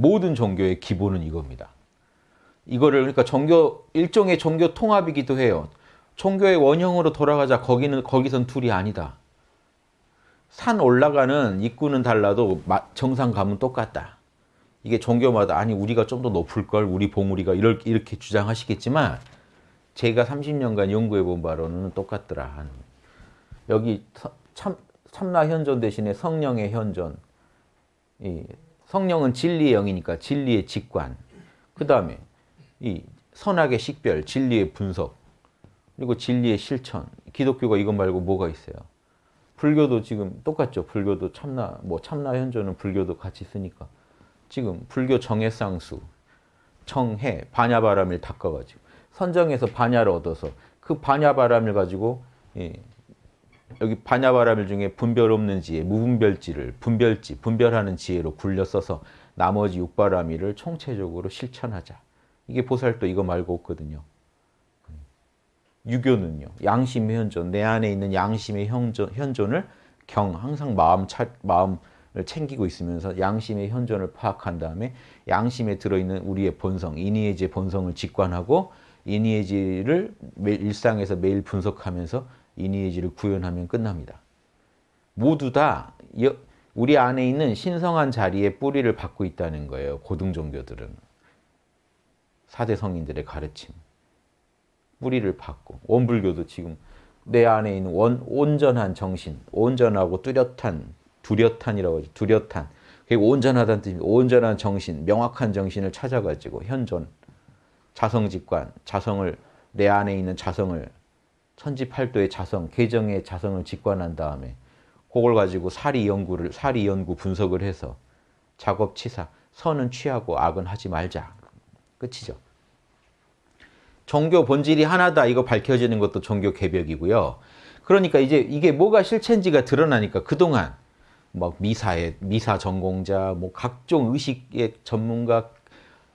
모든 종교의 기본은 이겁니다. 이거를 그러니까 종교 일종의 종교 통합이기도 해요. 종교의 원형으로 돌아가자. 거기는 거기선 둘이 아니다. 산 올라가는 입구는 달라도 정상 가면 똑같다. 이게 종교마다 아니 우리가 좀 더 높을 걸 우리 봉우리가 이렇게, 이렇게 주장하시겠지만 제가 30년간 연구해 본 바로는 똑같더라. 여기 참, 참나 현존 대신에 성령의 현존. 이 성령은 진리의 영이니까 진리의 직관. 그 다음에 이 선악의 식별, 진리의 분석, 그리고 진리의 실천. 기독교가 이것 말고 뭐가 있어요? 불교도 지금 똑같죠. 불교도 참나, 뭐 참나 현존은 불교도 같이 쓰니까. 지금 불교 정해쌍수, 청해, 반야바람을 닦아가지고 선정해서 반야를 얻어서 그 반야바람을 가지고 예, 여기 반야바람일 중에 분별 없는 지혜, 무분별지를 분별지, 분별하는 지혜로 굴려 써서 나머지 육바라미를 총체적으로 실천하자. 이게 보살도 이거 말고 없거든요. 유교는요. 양심의 현존, 내 안에 있는 양심의 현존, 현존을 경, 항상 마음, 차, 마음을 챙기고 있으면서 양심의 현존을 파악한 다음에 양심에 들어있는 우리의 본성, 이니에지의 본성을 직관하고 이니에지를 일상에서 매일 분석하면서 이니에지를 구현하면 끝납니다. 모두 다 우리 안에 있는 신성한 자리에 뿌리를 받고 있다는 거예요. 고등 종교들은. 사대 성인들의 가르침. 뿌리를 받고 원불교도 지금 내 안에 있는 원, 온전한 정신, 온전하고 뚜렷한, 두렷한이라고 하죠. 두렷한. 그게 온전하다는 뜻입니다. 온전한 정신, 명확한 정신을 찾아가지고 현존, 자성직관, 자성을 내 안에 있는 자성을 천지팔도의 자성, 개정의 자성을 직관한 다음에 그걸 가지고 사리 연구를 사리 연구 분석을 해서 작업 치사, 선은 취하고 악은 하지 말자. 끝이죠. 종교 본질이 하나다 이거 밝혀지는 것도 종교 개벽이고요. 그러니까 이제 이게 뭐가 실체인지가 드러나니까 그동안 막 미사의 미사 전공자, 뭐 각종 의식의 전문가,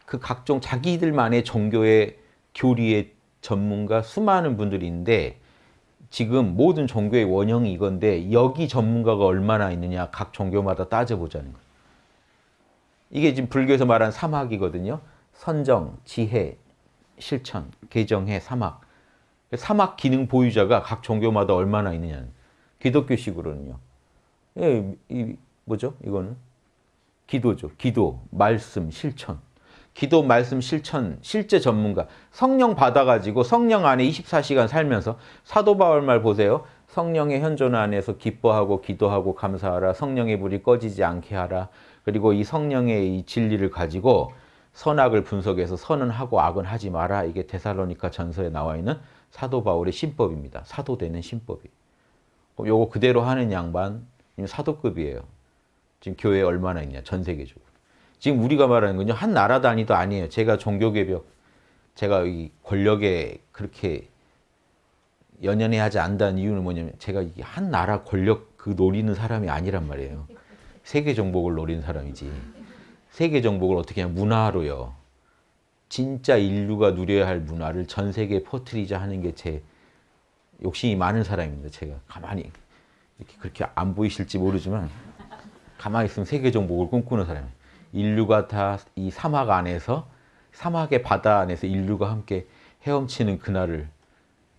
그 각종 자기들만의 종교의 교리의 전문가 수많은 분들이 있는데 지금 모든 종교의 원형이 이건데 여기 전문가가 얼마나 있느냐 각 종교마다 따져보자는 거예요. 이게 지금 불교에서 말한 사막이거든요. 선정, 지혜, 실천, 개정해, 사막. 사막 기능 보유자가 각 종교마다 얼마나 있느냐. 기독교식으로는요. 예, 이, 뭐죠? 이거는? 기도죠. 기도, 말씀, 실천. 기도, 말씀, 실천, 실제 전문가. 성령 받아가지고 성령 안에 24시간 살면서 사도 바울 말 보세요. 성령의 현존 안에서 기뻐하고 기도하고 감사하라. 성령의 불이 꺼지지 않게 하라. 그리고 이 성령의 이 진리를 가지고 선악을 분석해서 선은 하고 악은 하지 마라. 이게 데살로니카 전서에 나와 있는 사도 바울의 신법입니다. 사도 되는 신법이. 요거 그대로 하는 양반 사도급이에요. 지금 교회에 얼마나 있냐. 전 세계적으로. 지금 우리가 말하는 건요. 한 나라 단위도 아니에요. 제가 종교개벽, 제가 이 권력에 그렇게 연연해 하지 않다는 이유는 뭐냐면 제가 한 나라 권력 그 노리는 사람이 아니란 말이에요. 세계 정복을 노리는 사람이지. 세계 정복을 어떻게 하냐 문화로요. 진짜 인류가 누려야 할 문화를 전 세계에 퍼뜨리자 하는 게 제 욕심이 많은 사람입니다. 제가 가만히 이렇게 그렇게 안 보이실지 모르지만 가만히 있으면 세계 정복을 꿈꾸는 사람이에요. 인류가 다 이 사막 안에서 사막의 바다 안에서 인류가 함께 헤엄치는 그날을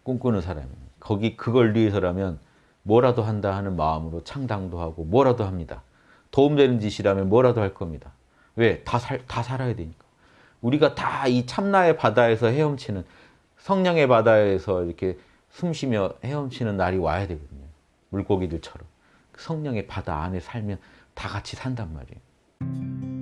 꿈꾸는 사람입니다. 거기 그걸 위해서라면 뭐라도 한다 하는 마음으로 창당도 하고 뭐라도 합니다. 도움되는 짓이라면 뭐라도 할 겁니다. 왜? 다, 살, 다 살아야 되니까. 우리가 다 이 참나의 바다에서 헤엄치는 성령의 바다에서 이렇게 숨쉬며 헤엄치는 날이 와야 되거든요. 물고기들처럼. 그 성령의 바다 안에 살면 다 같이 산단 말이에요.